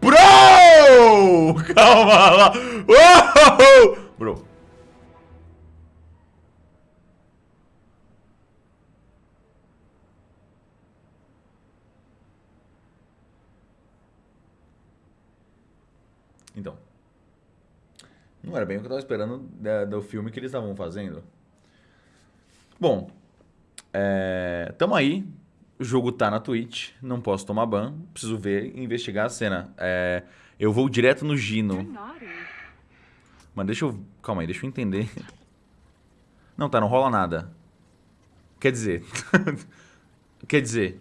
Bro! Calma lá. Bro. Então. Não era bem o que eu tava esperando da- do filme que eles estavam fazendo. Bom, é, tamo aí. O jogo tá na Twitch. Não posso tomar ban. Preciso ver e investigar a cena. É, eu vou direto no Gino. Mas deixa eu. Calma aí, deixa eu entender. Não, tá, não rola nada. Quer dizer. Quer dizer.